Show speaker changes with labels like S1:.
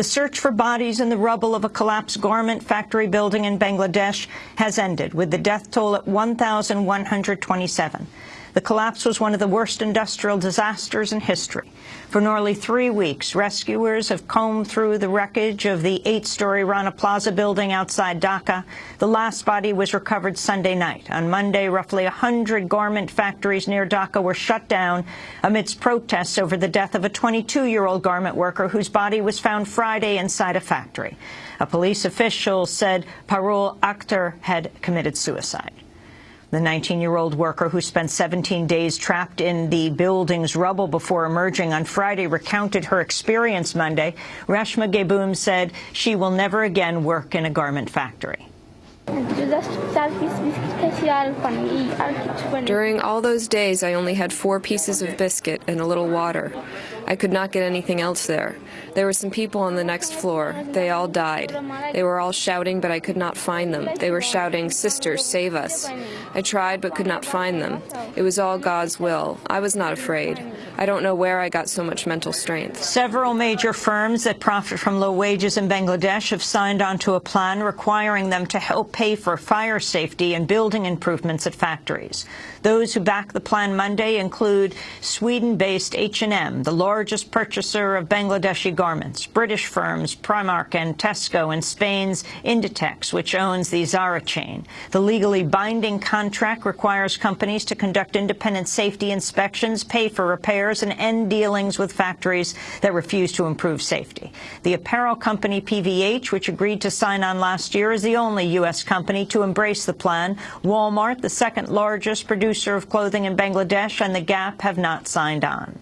S1: The search for bodies in the rubble of a collapsed garment factory building in Bangladesh has ended, with the death toll at 1,127. The collapse was one of the worst industrial disasters in history. For nearly three weeks, rescuers have combed through the wreckage of the eight-story Rana Plaza building outside Dhaka. The last body was recovered Sunday night. On Monday, roughly 100 garment factories near Dhaka were shut down amidst protests over the death of a 22-year-old garment worker whose body was found Friday inside a factory. A police official said Parul Akhtar had committed suicide. The 19-year-old worker who spent 17 days trapped in the building's rubble before emerging on Friday recounted her experience Monday. Reshma Begum said she will never again work in a garment factory.
S2: During all those days, I only had four pieces of biscuit and a little water. I could not get anything else there. There were some people on the next floor. They all died. They were all shouting, but I could not find them. They were shouting, Sisters, save us. I tried, but could not find them. It was all God's will. I was not afraid. I don't know where I got so much mental strength.
S1: Several major firms that profit from low wages in Bangladesh have signed onto a plan requiring them to help pay for fire safety and building improvements at factories. Those who back the plan Monday include Sweden-based H&M, the largest purchaser of Bangladeshi garments, British firms Primark and Tesco, and Spain's Inditex, which owns the Zara chain. The legally binding contract requires companies to conduct independent safety inspections, pay for repairs, and end dealings with factories that refuse to improve safety. The apparel company PVH, which agreed to sign on last year, is the only U.S. company to embrace the plan. Walmart, the second largest producer of clothing in Bangladesh, and The Gap have not signed on.